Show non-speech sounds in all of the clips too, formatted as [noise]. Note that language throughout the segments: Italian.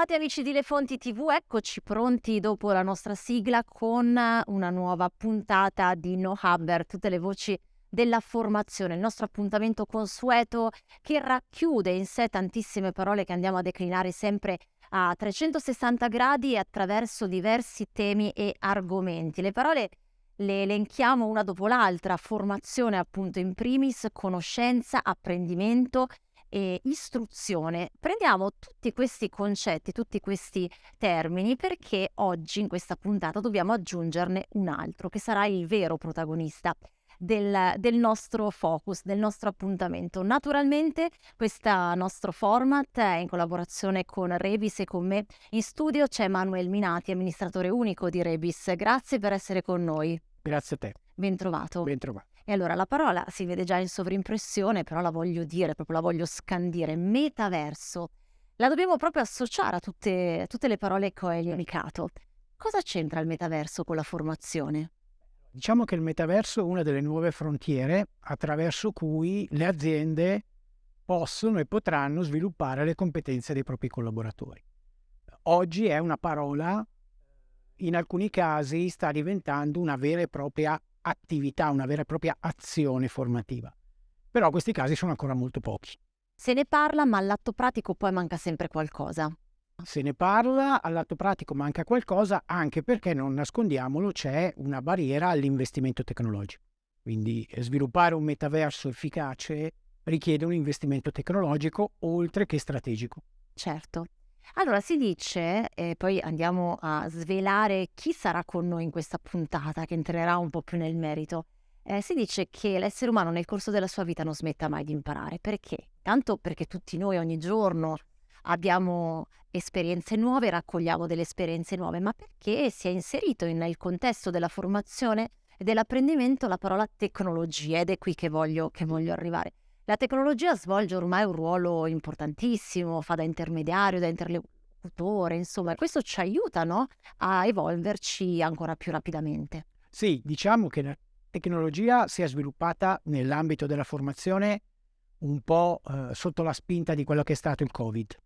Bentrovati amici di Le Fonti TV, eccoci pronti dopo la nostra sigla con una nuova puntata di No Hubber, tutte le voci della formazione, il nostro appuntamento consueto che racchiude in sé tantissime parole che andiamo a declinare sempre a 360 gradi attraverso diversi temi e argomenti. Le parole le elenchiamo una dopo l'altra, formazione appunto in primis, conoscenza, apprendimento e istruzione. Prendiamo tutti questi concetti, tutti questi termini perché oggi in questa puntata dobbiamo aggiungerne un altro che sarà il vero protagonista. Del, del, nostro focus, del nostro appuntamento. Naturalmente questo nostro format è in collaborazione con Rebis e con me. In studio c'è Manuel Minati, amministratore unico di Rebis. Grazie per essere con noi. Grazie a te. Ben trovato. E allora la parola si vede già in sovrimpressione, però la voglio dire, proprio la voglio scandire, metaverso. La dobbiamo proprio associare a tutte, tutte le parole che ho elencato. Cosa c'entra il metaverso con la formazione? Diciamo che il metaverso è una delle nuove frontiere attraverso cui le aziende possono e potranno sviluppare le competenze dei propri collaboratori. Oggi è una parola, in alcuni casi sta diventando una vera e propria attività, una vera e propria azione formativa. Però questi casi sono ancora molto pochi. Se ne parla, ma all'atto pratico poi manca sempre qualcosa. Se ne parla, all'atto pratico manca qualcosa, anche perché, non nascondiamolo, c'è una barriera all'investimento tecnologico. Quindi eh, sviluppare un metaverso efficace richiede un investimento tecnologico oltre che strategico. Certo. Allora si dice, e poi andiamo a svelare chi sarà con noi in questa puntata che entrerà un po' più nel merito. Eh, si dice che l'essere umano nel corso della sua vita non smetta mai di imparare. Perché? Tanto perché tutti noi ogni giorno abbiamo esperienze nuove, raccogliamo delle esperienze nuove, ma perché si è inserito nel contesto della formazione e dell'apprendimento la parola tecnologia ed è qui che voglio, che voglio arrivare. La tecnologia svolge ormai un ruolo importantissimo, fa da intermediario, da interlocutore, insomma, questo ci aiuta no? a evolverci ancora più rapidamente. Sì, diciamo che la tecnologia si è sviluppata nell'ambito della formazione un po' eh, sotto la spinta di quello che è stato il Covid.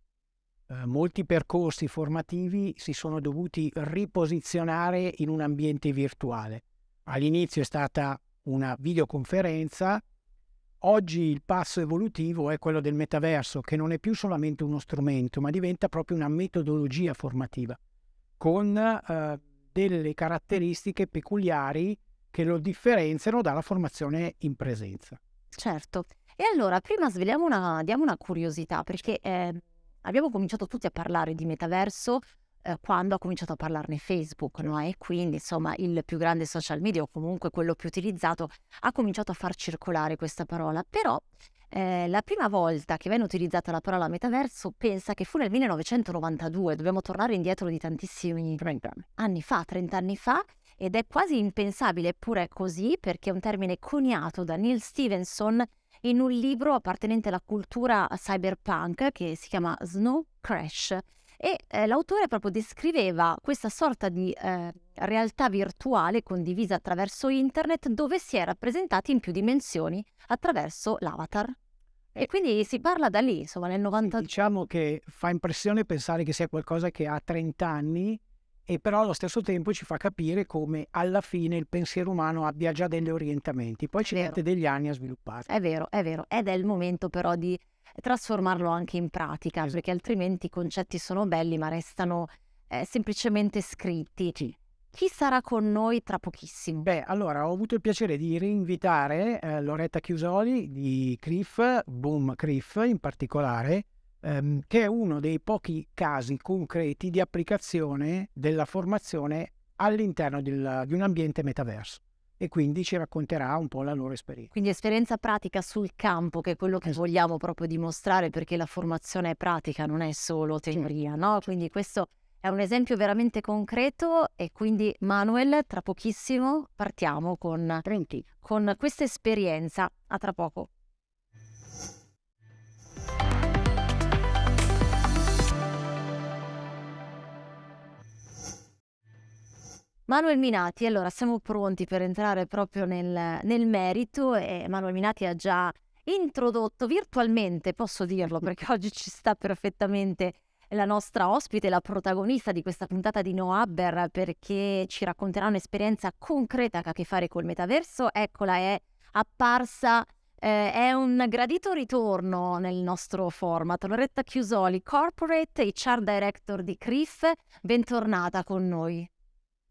Eh, molti percorsi formativi si sono dovuti riposizionare in un ambiente virtuale. All'inizio è stata una videoconferenza Oggi il passo evolutivo è quello del metaverso, che non è più solamente uno strumento, ma diventa proprio una metodologia formativa, con eh, delle caratteristiche peculiari che lo differenziano dalla formazione in presenza. Certo. E allora, prima sveliamo una, diamo una curiosità, perché eh, abbiamo cominciato tutti a parlare di metaverso eh, quando ha cominciato a parlarne Facebook, no? E quindi, insomma, il più grande social media, o comunque quello più utilizzato, ha cominciato a far circolare questa parola. Però eh, la prima volta che venne utilizzata la parola metaverso pensa che fu nel 1992, dobbiamo tornare indietro di tantissimi 30 anni. anni fa, 30 anni fa, ed è quasi impensabile, eppure è così, perché è un termine coniato da Neil Stevenson in un libro appartenente alla cultura cyberpunk che si chiama Snow Crash e eh, l'autore proprio descriveva questa sorta di eh, realtà virtuale condivisa attraverso internet dove si è rappresentati in più dimensioni attraverso l'avatar. E eh, quindi si parla da lì, insomma, nel 90... Diciamo che fa impressione pensare che sia qualcosa che ha 30 anni e però allo stesso tempo ci fa capire come alla fine il pensiero umano abbia già degli orientamenti, poi ci mette degli anni a svilupparsi. È vero, è vero, ed è il momento però di trasformarlo anche in pratica, esatto. perché altrimenti i concetti sono belli ma restano eh, semplicemente scritti. Sì. Chi sarà con noi tra pochissimo? Beh, allora ho avuto il piacere di rinvitare eh, Loretta Chiusoli di CRIF, Boom CRIF in particolare, ehm, che è uno dei pochi casi concreti di applicazione della formazione all'interno del, di un ambiente metaverso e quindi ci racconterà un po' la loro esperienza. Quindi esperienza pratica sul campo, che è quello che esatto. vogliamo proprio dimostrare, perché la formazione è pratica, non è solo teoria, no? Quindi questo è un esempio veramente concreto e quindi Manuel, tra pochissimo partiamo con, con questa esperienza. A tra poco. Manuel Minati, allora siamo pronti per entrare proprio nel, nel merito e Manuel Minati ha già introdotto virtualmente, posso dirlo perché [laughs] oggi ci sta perfettamente la nostra ospite, la protagonista di questa puntata di No Abber, perché ci racconterà un'esperienza concreta che ha a che fare col metaverso. Eccola, è apparsa, eh, è un gradito ritorno nel nostro format. Loretta Chiusoli, Corporate HR Director di CRIF, bentornata con noi.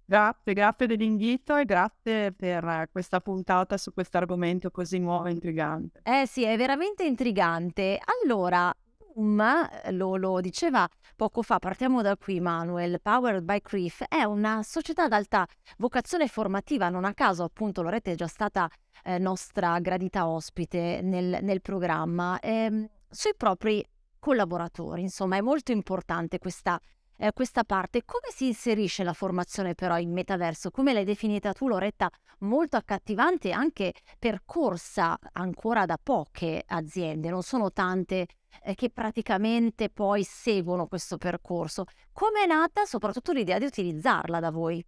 Grazie, grazie dell'invito e grazie per questa puntata su questo argomento così nuovo e intrigante. Eh sì, è veramente intrigante. Allora, Boom, lo, lo diceva poco fa, partiamo da qui Manuel, Powered by CRIF è una società ad alta vocazione formativa, non a caso appunto Loretta è già stata eh, nostra gradita ospite nel, nel programma, ehm, sui propri collaboratori, insomma è molto importante questa eh, questa parte. Come si inserisce la formazione però in metaverso? Come l'hai definita tu Loretta? Molto accattivante anche percorsa ancora da poche aziende, non sono tante eh, che praticamente poi seguono questo percorso. Come è nata soprattutto l'idea di utilizzarla da voi?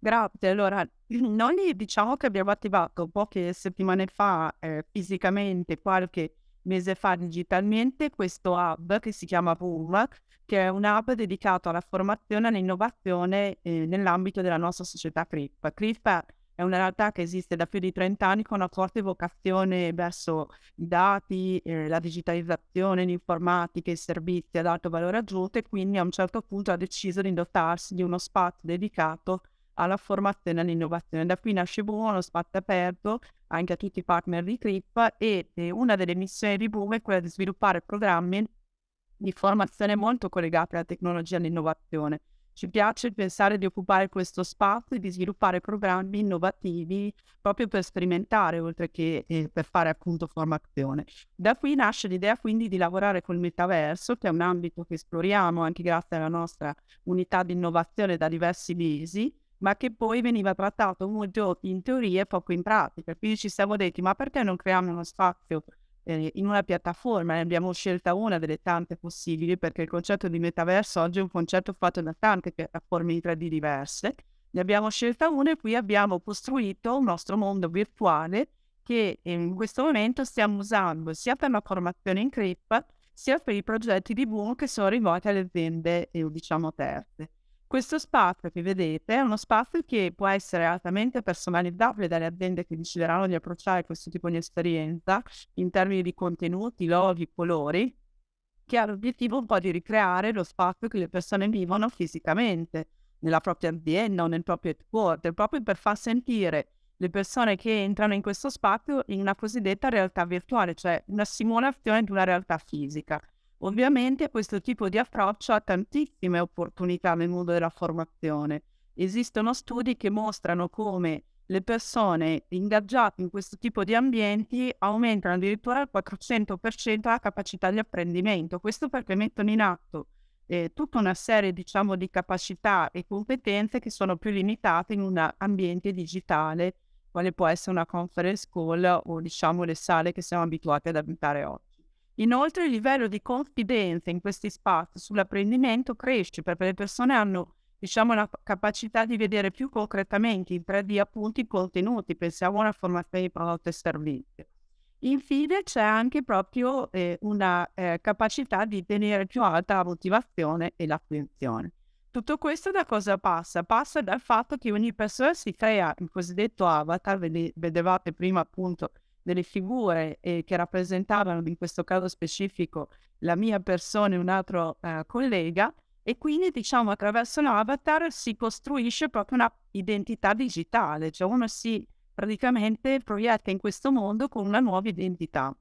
Grazie, allora noi diciamo che abbiamo attivato poche settimane fa eh, fisicamente, qualche mese fa digitalmente, questo hub che si chiama Boom, che è un hub dedicato alla formazione e all'innovazione eh, nell'ambito della nostra società CRIP. CRIP è una realtà che esiste da più di 30 anni con una forte vocazione verso i dati, eh, la digitalizzazione, l'informatica, i servizi ad alto valore aggiunto e quindi a un certo punto ha deciso di dotarsi di uno spazio dedicato alla formazione e all'innovazione. Da qui nasce Boom, uno spazio aperto anche a tutti i partner di CRIP e, e una delle missioni di Boom è quella di sviluppare programmi di formazione molto collegate alla tecnologia e all'innovazione. Ci piace pensare di occupare questo spazio e di sviluppare programmi innovativi proprio per sperimentare, oltre che eh, per fare appunto formazione. Da qui nasce l'idea quindi di lavorare col metaverso, che è un ambito che esploriamo anche grazie alla nostra unità di innovazione da diversi mesi, ma che poi veniva trattato molto in teoria e poco in pratica. Quindi ci siamo detti, ma perché non creiamo uno spazio eh, in una piattaforma ne abbiamo scelta una delle tante possibili perché il concetto di metaverso oggi è un concetto fatto da tante piattaforme in 3D diverse. Ne abbiamo scelta una e qui abbiamo costruito un nostro mondo virtuale che in questo momento stiamo usando sia per la formazione in CRIP sia per i progetti di Boom che sono rivolti alle aziende, eh, diciamo, terze. Questo spazio che vedete è uno spazio che può essere altamente personalizzabile dalle aziende che decideranno di approcciare questo tipo di esperienza in termini di contenuti, loghi, colori, che ha l'obiettivo un po' di ricreare lo spazio che le persone vivono fisicamente nella propria azienda o nel proprio headquarter, proprio per far sentire le persone che entrano in questo spazio in una cosiddetta realtà virtuale, cioè una simulazione di una realtà fisica. Ovviamente questo tipo di approccio ha tantissime opportunità nel mondo della formazione. Esistono studi che mostrano come le persone ingaggiate in questo tipo di ambienti aumentano addirittura al 400% la capacità di apprendimento. Questo perché mettono in atto eh, tutta una serie diciamo, di capacità e competenze che sono più limitate in un ambiente digitale, quale può essere una conference call o diciamo le sale che siamo abituati ad abitare oggi. Inoltre il livello di confidenza in questi spazi sull'apprendimento cresce perché le persone hanno diciamo, la capacità di vedere più concretamente in 3D appunto i contenuti, pensiamo a una formazione di prodotti e servizi. Infine c'è anche proprio eh, una eh, capacità di tenere più alta la motivazione e l'attenzione. Tutto questo da cosa passa? Passa dal fatto che ogni persona si crea il cosiddetto avatar, vedevate prima appunto delle figure eh, che rappresentavano in questo caso specifico la mia persona e un altro eh, collega e quindi diciamo attraverso l'avatar si costruisce proprio una identità digitale, cioè uno si praticamente proietta in questo mondo con una nuova identità.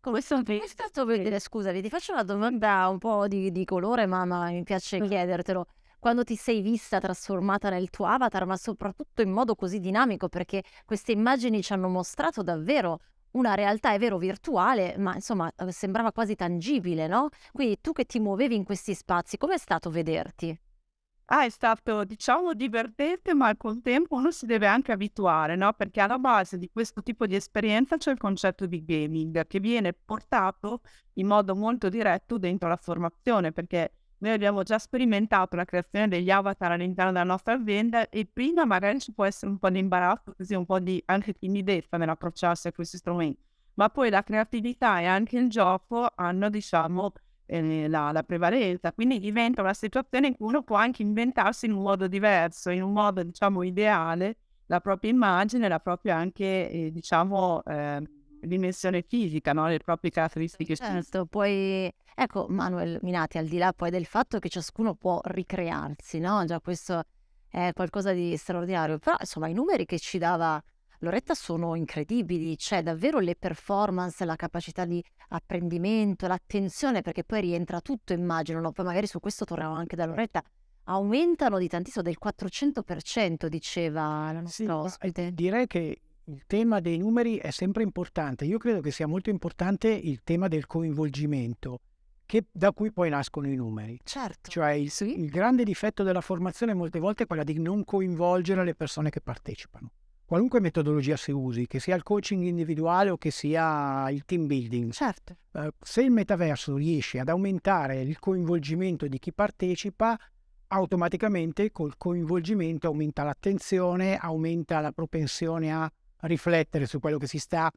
Come è stato vedere, scusami, ti faccio una domanda un po' di, di colore, ma, ma mi piace chiedertelo quando ti sei vista trasformata nel tuo avatar, ma soprattutto in modo così dinamico, perché queste immagini ci hanno mostrato davvero una realtà, è vero, virtuale, ma insomma eh, sembrava quasi tangibile, no? Quindi tu che ti muovevi in questi spazi, com'è stato vederti? Ah, è stato, diciamo, divertente, ma al contempo uno si deve anche abituare, no? Perché alla base di questo tipo di esperienza c'è il concetto di gaming che viene portato in modo molto diretto dentro la formazione, perché noi abbiamo già sperimentato la creazione degli avatar all'interno della nostra azienda e prima magari ci può essere un po' di imbarazzo, così un po' di anche timidezza nell'approcciarsi a questi strumenti, ma poi la creatività e anche il gioco hanno, diciamo, eh, la, la prevalenza. Quindi diventa una situazione in cui uno può anche inventarsi in un modo diverso, in un modo diciamo ideale, la propria immagine, la propria anche eh, diciamo eh, dimensione fisica, no? le proprie caratteristiche certo, poi ecco Manuel Minati, al di là poi del fatto che ciascuno può ricrearsi, no? Già questo è qualcosa di straordinario, però insomma i numeri che ci dava Loretta sono incredibili, c'è davvero le performance, la capacità di apprendimento, l'attenzione, perché poi rientra tutto, immagino, no? poi magari su questo torniamo anche da Loretta, aumentano di tantissimo, del 400%, diceva la nostra sì, ospite. Direi che il tema dei numeri è sempre importante. Io credo che sia molto importante il tema del coinvolgimento, che, da cui poi nascono i numeri. Certo. Cioè il, sì. il grande difetto della formazione molte volte è quella di non coinvolgere le persone che partecipano. Qualunque metodologia si usi, che sia il coaching individuale o che sia il team building. Certo. Eh, se il metaverso riesce ad aumentare il coinvolgimento di chi partecipa, automaticamente col coinvolgimento aumenta l'attenzione, aumenta la propensione a riflettere su quello che si sta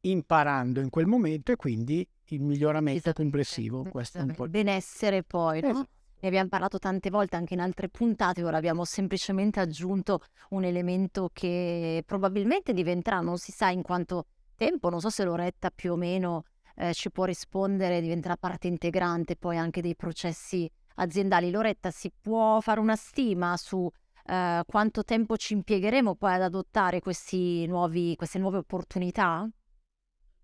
imparando in quel momento e quindi il miglioramento complessivo. Questo è un po'... Il benessere poi, no? Esatto. Ne abbiamo parlato tante volte anche in altre puntate, ora abbiamo semplicemente aggiunto un elemento che probabilmente diventerà, non si sa in quanto tempo, non so se Loretta più o meno eh, ci può rispondere, diventerà parte integrante poi anche dei processi aziendali. Loretta, si può fare una stima su eh, quanto tempo ci impiegheremo poi ad adottare nuovi, queste nuove opportunità?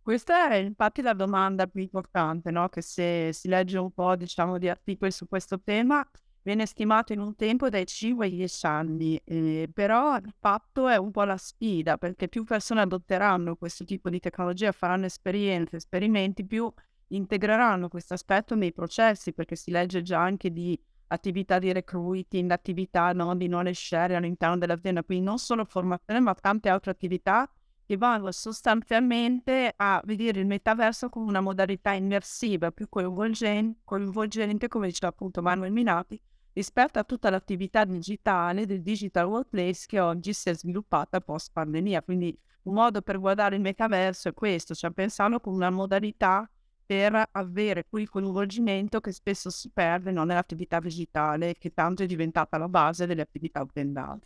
Questa è infatti la domanda più importante, no? che se si legge un po' diciamo, di articoli su questo tema, viene stimato in un tempo dai 5 ai 10 anni, eh, però il fatto è un po' la sfida, perché più persone adotteranno questo tipo di tecnologia, faranno esperienze, esperimenti, più integreranno questo aspetto nei processi, perché si legge già anche di attività di recruiting, attività no, di knowledge share all'interno dell'azienda, quindi non solo formazione ma tante altre attività che vanno sostanzialmente a vedere il metaverso come una modalità immersiva più coinvolgente, coinvolgente come diceva appunto Manuel Minati, rispetto a tutta l'attività digitale del digital workplace che oggi si è sviluppata post pandemia. Quindi un modo per guardare il metaverso è questo, cioè pensarlo come una modalità per avere quel coinvolgimento che spesso si perde no, nell'attività digitale, che tanto è diventata la base delle attività aziendali.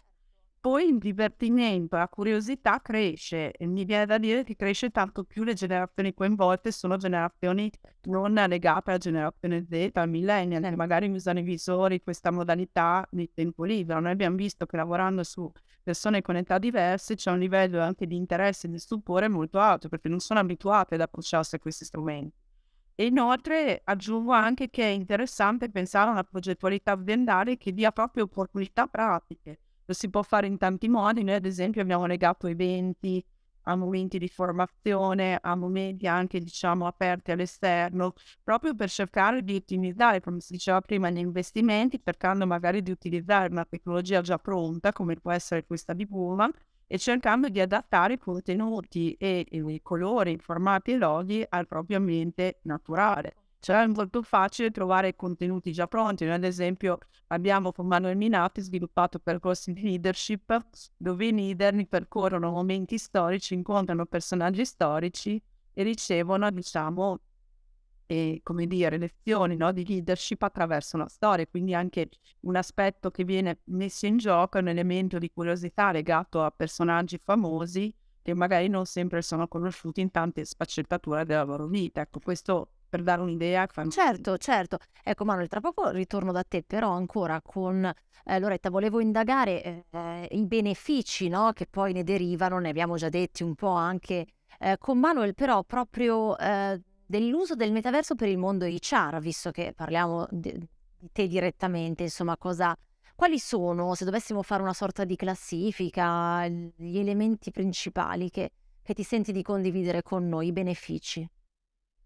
Poi il divertimento, la curiosità cresce e mi viene da dire che cresce tanto più le generazioni coinvolte sono generazioni non legate alla generazione Z, al millennial, che magari usano i visori, questa modalità di tempo libero. Noi abbiamo visto che lavorando su persone con età diverse c'è un livello anche di interesse e di stupore molto alto perché non sono abituate ad approcciarsi a questi strumenti. E inoltre aggiungo anche che è interessante pensare a una progettualità aziendale che dia proprio opportunità pratiche. Lo si può fare in tanti modi, noi ad esempio abbiamo legato eventi a momenti di formazione, a momenti anche diciamo aperti all'esterno, proprio per cercare di ottimizzare, come si diceva prima, gli investimenti, cercando magari di utilizzare una tecnologia già pronta, come può essere questa di Puma, e cercando di adattare i contenuti e, e i colori, i formati e loghi al proprio ambiente naturale. Cioè è molto facile trovare contenuti già pronti. Noi ad esempio abbiamo con Manuel Minati sviluppato percorsi di leadership dove i leader percorrono momenti storici, incontrano personaggi storici e ricevono, diciamo, e, come dire, lezioni no, di leadership attraverso la storia. Quindi anche un aspetto che viene messo in gioco è un elemento di curiosità legato a personaggi famosi che magari non sempre sono conosciuti in tante sfaccettature della loro vita. Ecco, questo per dare un'idea. Certo, certo. Ecco Manuel, tra poco ritorno da te, però ancora con eh, Loretta volevo indagare eh, i benefici no, che poi ne derivano, ne abbiamo già detti un po' anche eh, con Manuel, però proprio eh, dell'uso del metaverso per il mondo HR, visto che parliamo di, te direttamente, insomma, cosa, quali sono, se dovessimo fare una sorta di classifica, gli elementi principali che, che ti senti di condividere con noi, i benefici?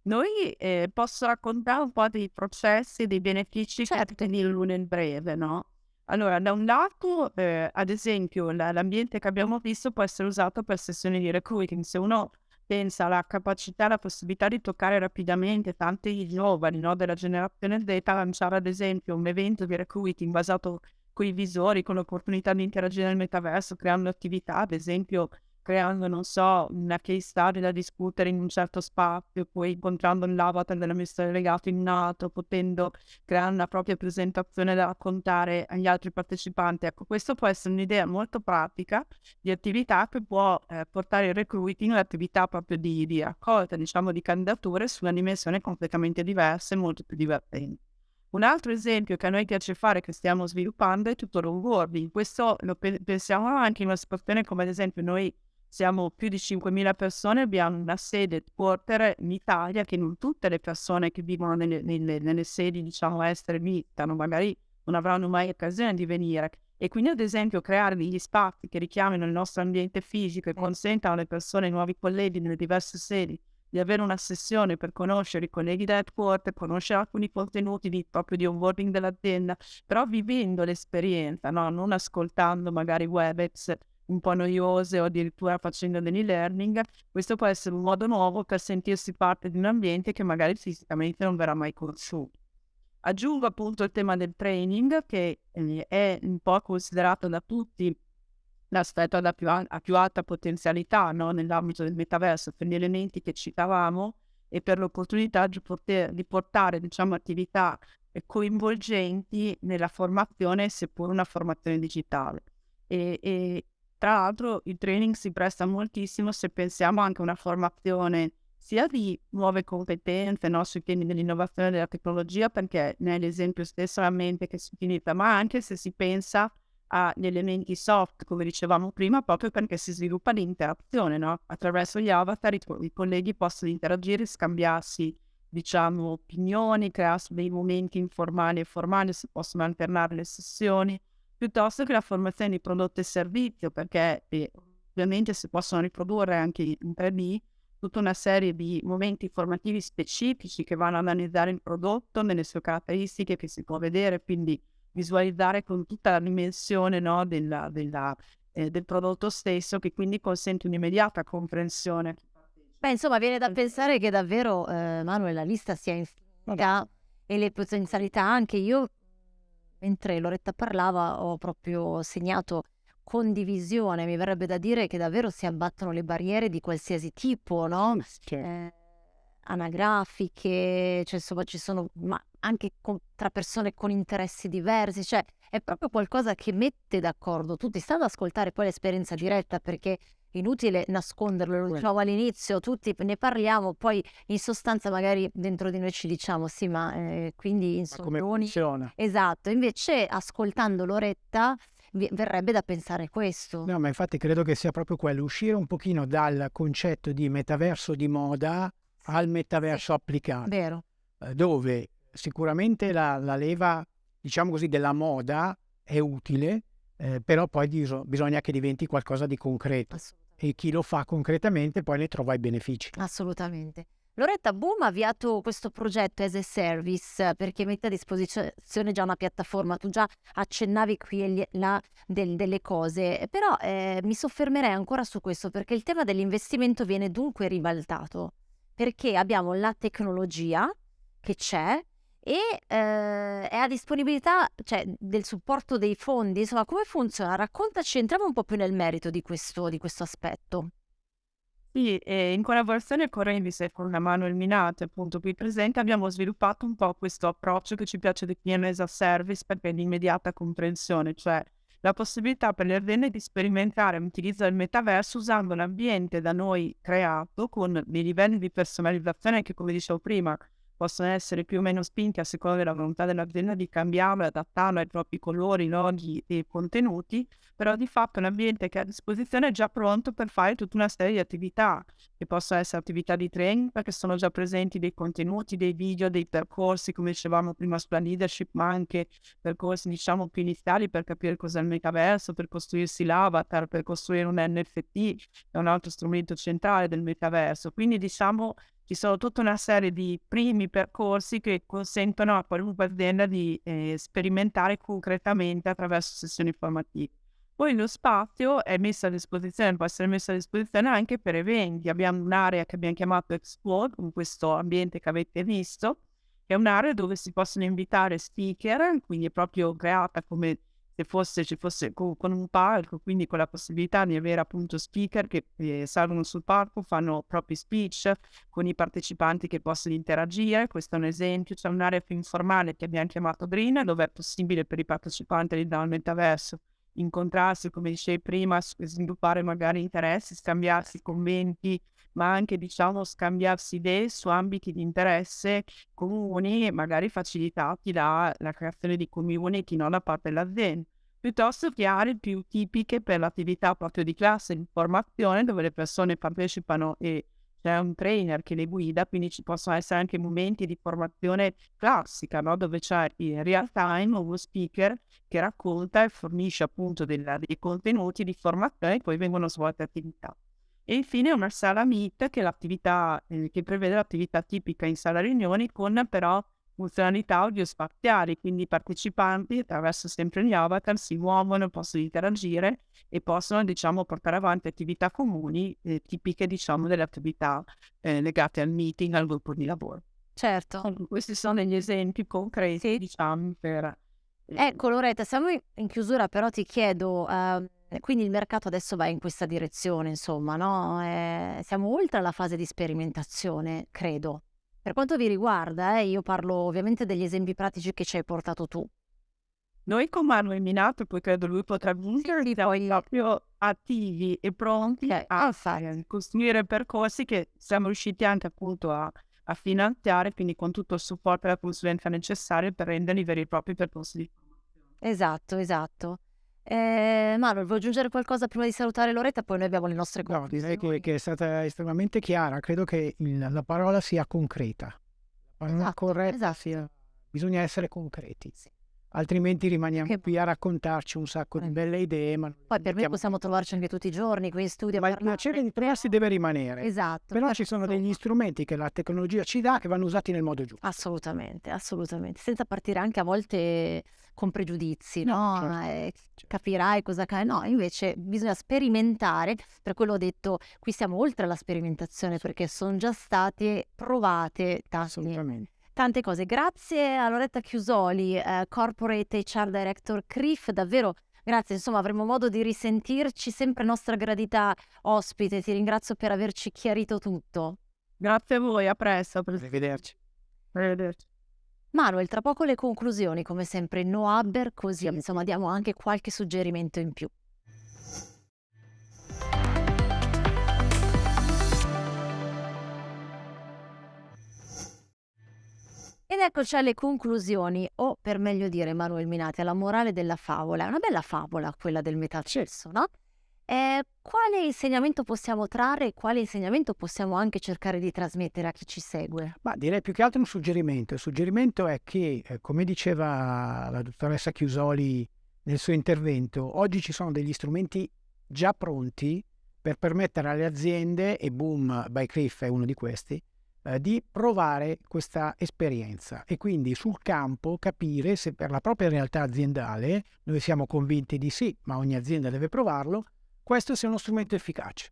Noi eh, posso raccontare un po' dei processi, dei benefici certo. che ottengono nel breve, no? Allora, da un lato, eh, ad esempio, la, l'ambiente che abbiamo visto può essere usato per sessioni di recruiting. Se uno pensa alla capacità, alla possibilità di toccare rapidamente tanti giovani no, della generazione Z, lanciare ad esempio un evento di recruiting basato con i visori, con l'opportunità di interagire nel metaverso, creando attività, ad esempio creando, non so, una case study da discutere in un certo spazio, poi incontrando l'avatar dell'amministratore in un altro, potendo creare una propria presentazione da raccontare agli altri partecipanti. Ecco, questo può essere un'idea molto pratica di attività che può eh, portare il recruiting all'attività proprio di, di raccolta, diciamo, di candidature su una dimensione completamente diversa e molto più divertente. Un altro esempio che a noi piace fare, che stiamo sviluppando, è tutto l'onboarding. Questo lo pe- pensiamo anche in una situazione come ad esempio noi siamo più di 5.000 persone, abbiamo una sede headquarter in Italia che non tutte le persone che vivono nelle, nelle, nelle sedi diciamo estere visitano, magari non avranno mai occasione di venire. E quindi ad esempio creare degli spazi che richiamino il nostro ambiente fisico e consentano alle persone, ai nuovi colleghi nelle diverse sedi di avere una sessione per conoscere i colleghi da headquarter, conoscere alcuni contenuti di, proprio di onboarding dell'azienda, però vivendo l'esperienza, no? non ascoltando magari Webex un po' noiose o addirittura facendo dell'e-learning, questo può essere un modo nuovo per sentirsi parte di un ambiente che magari fisicamente non verrà mai conosciuto. Aggiungo appunto il tema del training che eh, è un po' considerato da tutti l'aspetto a più, a più alta potenzialità no? nell'ambito del metaverso per gli elementi che citavamo e per l'opportunità di, poter, di portare diciamo, attività coinvolgenti nella formazione, seppur una formazione digitale. E, e, tra l'altro il training si presta moltissimo se pensiamo anche a una formazione sia di nuove competenze no, sui temi dell'innovazione della tecnologia, perché nell'esempio stesso la mente che si utilizza, ma anche se si pensa agli elementi soft, come dicevamo prima, proprio perché si sviluppa l'interazione, no? Attraverso gli avatar i, i colleghi possono interagire, scambiarsi, diciamo, opinioni, crearsi dei momenti informali e formali, si possono alternare le sessioni piuttosto che la formazione di prodotto e servizio, perché eh, ovviamente si possono riprodurre anche in 3D tutta una serie di momenti formativi specifici che vanno ad analizzare il prodotto nelle sue caratteristiche che si può vedere, quindi visualizzare con tutta la dimensione no, della, della, eh, del prodotto stesso che quindi consente un'immediata comprensione. Beh, insomma, viene da pensare che davvero, eh, Manuel, la lista sia infinita e le potenzialità anche. Io mentre Loretta parlava ho proprio segnato condivisione, mi verrebbe da dire che davvero si abbattono le barriere di qualsiasi tipo, no? Eh, anagrafiche, cioè insomma ci sono, ma anche con, tra persone con interessi diversi, cioè è proprio qualcosa che mette d'accordo tutti. Stando ad ascoltare poi l'esperienza diretta perché inutile nasconderlo, lo dicevo all'inizio, tutti ne parliamo, poi in sostanza magari dentro di noi ci diciamo sì, ma eh, quindi in come funziona? Esatto, invece ascoltando Loretta verrebbe da pensare questo. No, ma infatti credo che sia proprio quello, uscire un pochino dal concetto di metaverso di moda al metaverso applicato. Vero. Eh, dove sicuramente la, la leva, diciamo così, della moda è utile, eh, però poi bisogna che diventi qualcosa di concreto e chi lo fa concretamente poi ne trova i benefici. Assolutamente. Loretta Boom ha avviato questo progetto as a service perché mette a disposizione già una piattaforma, tu già accennavi qui e là del, delle cose, però eh, mi soffermerei ancora su questo perché il tema dell'investimento viene dunque ribaltato, perché abbiamo la tecnologia che c'è, e eh, è a disponibilità cioè, del supporto dei fondi. Insomma, come funziona? Raccontaci, entriamo un po' più nel merito di questo, di questo aspetto. Sì, e in collaborazione con Revis e con Manuel Minate, appunto qui presente, abbiamo sviluppato un po' questo approccio che ci piace definire as a service perché è di immediata comprensione, cioè la possibilità per le aziende di sperimentare l'utilizzo del metaverso usando l'ambiente da noi creato con dei livelli di personalizzazione che, come dicevo prima, possono essere più o meno spinti a seconda della volontà dell'azienda di cambiarlo e adattarlo ai propri colori, loghi e contenuti, però di fatto è un ambiente che è a disposizione è già pronto per fare tutta una serie di attività, che possono essere attività di training, perché sono già presenti dei contenuti, dei video, dei percorsi, come dicevamo prima sulla leadership, ma anche percorsi diciamo più iniziali per capire cos'è il metaverso, per costruirsi l'avatar, per costruire un NFT, è un altro strumento centrale del metaverso. Quindi diciamo ci sono tutta una serie di primi percorsi che consentono a qualunque azienda di eh, sperimentare concretamente attraverso sessioni formative. Poi lo spazio è messo a disposizione, può essere messo a disposizione anche per eventi. Abbiamo un'area che abbiamo chiamato Explore, con questo ambiente che avete visto, che è un'area dove si possono invitare speaker, quindi è proprio creata come se fosse, ci fosse co- con un palco, quindi con la possibilità di avere appunto speaker che eh, salgono sul palco, fanno propri speech con i partecipanti che possono interagire. Questo è un esempio, c'è un'area più informale che abbiamo chiamato Green, dove è possibile per i partecipanti dal metaverso incontrarsi, come dicevi prima, sviluppare magari interessi, scambiarsi commenti, ma anche diciamo scambiarsi idee su ambiti di interesse comuni magari facilitati dalla creazione di community non da parte dell'azienda piuttosto che aree più tipiche per l'attività proprio di classe di formazione dove le persone partecipano e c'è un trainer che le guida, quindi ci possono essere anche momenti di formazione classica, no? dove c'è in real time uno speaker che racconta e fornisce appunto dei contenuti di formazione e poi vengono svolte attività. E infine una sala Meet che, l'attività, eh, che prevede l'attività tipica in sala riunioni con però funzionalità audio-spaziali, quindi i partecipanti attraverso sempre gli avatar si muovono, possono interagire e possono diciamo portare avanti attività comuni eh, tipiche diciamo delle attività eh, legate al meeting, al gruppo di lavoro. Certo. Questi sono degli esempi concreti sì. diciamo per... Eh, ecco Loretta, siamo in chiusura però ti chiedo... Uh... Quindi il mercato adesso va in questa direzione, insomma, no? Eh, siamo oltre la fase di sperimentazione, credo. Per quanto vi riguarda, eh, io parlo ovviamente degli esempi pratici che ci hai portato tu. Noi con Manuel Minato, poi credo lui potrà vincere, siamo proprio attivi e pronti okay. a fare, costruire percorsi che siamo riusciti anche appunto a, a, finanziare, quindi con tutto il supporto e la consulenza necessaria per renderli veri e propri percorsi di formazione. Esatto, esatto. Eh, Manuel, vuoi aggiungere qualcosa prima di salutare Loretta? Poi noi abbiamo le nostre cose. No, direi che, è stata estremamente chiara. Credo che la parola sia concreta. La parola esatto, corretta esatto. sia... Bisogna essere concreti. Sì altrimenti rimaniamo che... qui a raccontarci un sacco di belle idee. Ma Poi per me possiamo trovarci anche tutti i giorni qui in studio. Ma il piacere di trovarsi deve rimanere. Esatto. Però ci sono degli strumenti che la tecnologia ci dà che vanno usati nel modo giusto. Assolutamente, assolutamente. Senza partire anche a volte con pregiudizi, no? no? Certo. Eh, capirai cosa cade. No, invece bisogna sperimentare. Per quello ho detto, qui siamo oltre alla sperimentazione perché sono già state provate tante Assolutamente tante cose. Grazie a Loretta Chiusoli, eh, Corporate HR Director CRIF, davvero grazie, insomma avremo modo di risentirci, sempre nostra gradita ospite, ti ringrazio per averci chiarito tutto. Grazie a voi, a presto. Arrivederci. Arrivederci. Manuel, tra poco le conclusioni, come sempre no Abber, così insomma diamo anche qualche suggerimento in più. Ed eccoci alle conclusioni, o per meglio dire, Manuel Minati, alla morale della favola. È una bella favola quella del metaverso, no? E quale insegnamento possiamo trarre e quale insegnamento possiamo anche cercare di trasmettere a chi ci segue? Ma direi più che altro un suggerimento. Il suggerimento è che, eh, come diceva la dottoressa Chiusoli nel suo intervento, oggi ci sono degli strumenti già pronti per permettere alle aziende, e Boom by Cliff è uno di questi, eh, di provare questa esperienza e quindi sul campo capire se per la propria realtà aziendale, noi siamo convinti di sì, ma ogni azienda deve provarlo, questo sia uno strumento efficace.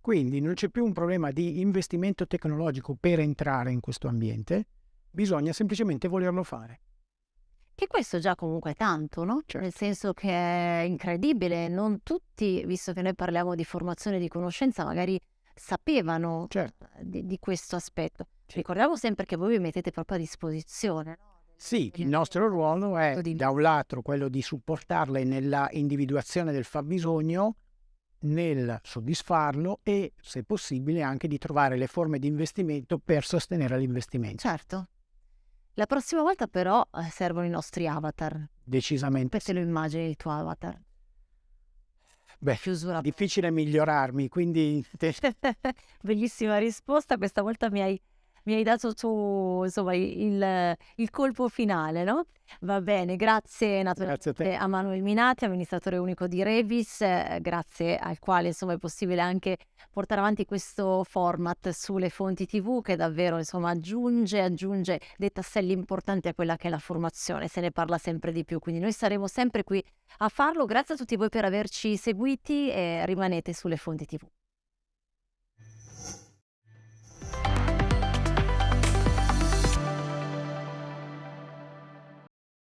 Quindi non c'è più un problema di investimento tecnologico per entrare in questo ambiente, bisogna semplicemente volerlo fare. Che questo già comunque è tanto, no? Certo. Nel senso che è incredibile, non tutti, visto che noi parliamo di formazione di conoscenza, magari sapevano certo. di, di, questo aspetto. Sì. Ricordiamo sempre che voi vi mettete proprio a disposizione. No? Sì, il nostro ruolo è da un lato quello di supportarle nella individuazione del fabbisogno, nel soddisfarlo e, se possibile, anche di trovare le forme di investimento per sostenere l'investimento. Certo. La prossima volta però eh, servono i nostri avatar. Decisamente. Come te lo immagini il tuo avatar? Beh, chiusura. difficile migliorarmi, quindi... [laughs] Bellissima risposta, questa volta mi hai mi hai dato tu, insomma, il, il colpo finale, no? Va bene, grazie naturalmente grazie a, a, Manuel Minati, amministratore unico di Revis, eh, grazie al quale insomma è possibile anche portare avanti questo format sulle fonti TV che davvero insomma aggiunge, aggiunge dei tasselli importanti a quella che è la formazione, se ne parla sempre di più, quindi noi saremo sempre qui a farlo. Grazie a tutti voi per averci seguiti e rimanete sulle fonti TV.